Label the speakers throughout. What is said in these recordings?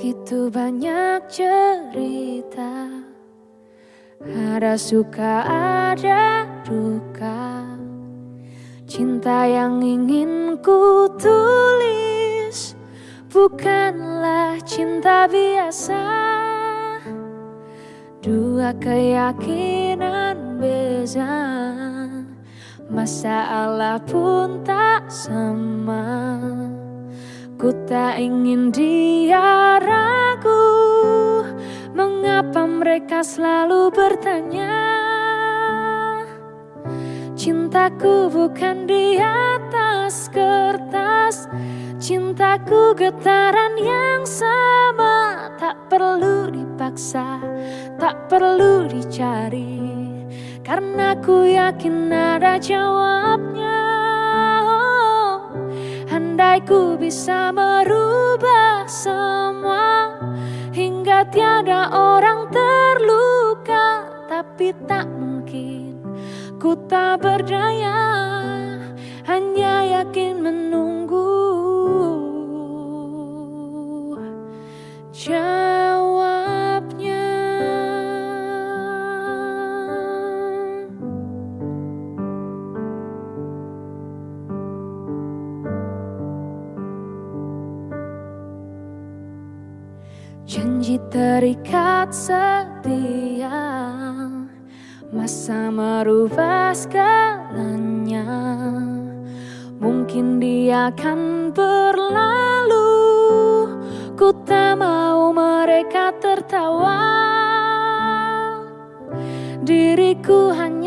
Speaker 1: Begitu banyak cerita Ada suka, ada duka. Cinta yang ingin ku tulis Bukanlah cinta biasa. Dua keyakinan beza Masalah pun tak sama tak ingin dia ragu Mengapa mereka selalu bertanya? Cintaku bukan di atas kertas. Cintaku getaran yang sama. Tak perlu dipaksa Tak perlu dicari. Karena ku yakin ada jawabnya Andai ku bisa merubah semua Hingga tiada orang terluka. Tapi tak mungkin ku tak berdaya Janji terikat setia Masa merubah segalanya. Mungkin dia akan berlalu Ku tak mau mereka tertawa. Diriku hanya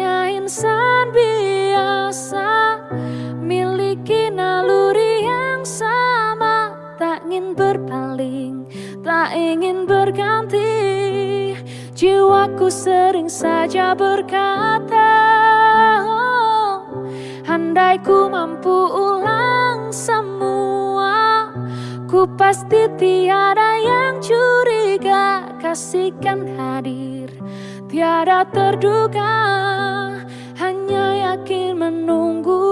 Speaker 1: ingin berganti. Jiwaku sering saja berkata oh, Andai ku mampu ulang semua Ku pasti tiada yang curiga. Kasihkan hadir Tiada terduga Hanya yakin menunggu.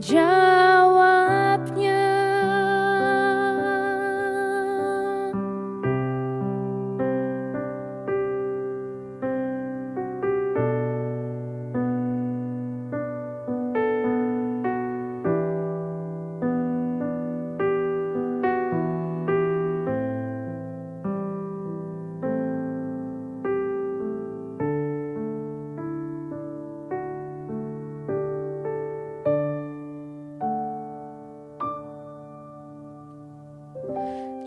Speaker 1: Jawabnya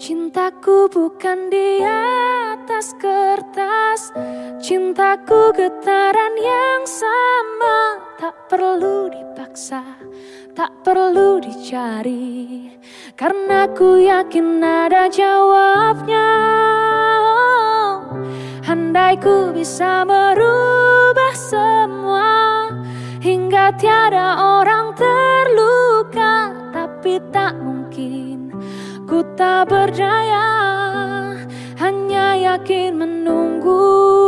Speaker 1: Cintaku bukan di atas kertas. Cintaku getaran yang sama. Tak perlu dipaksa Tak perlu dicari. Karena ku yakin ada jawabnya. Andai ku bisa merubah semua Hingga tiada orang terluka tak berdaya, hanya yakin menunggu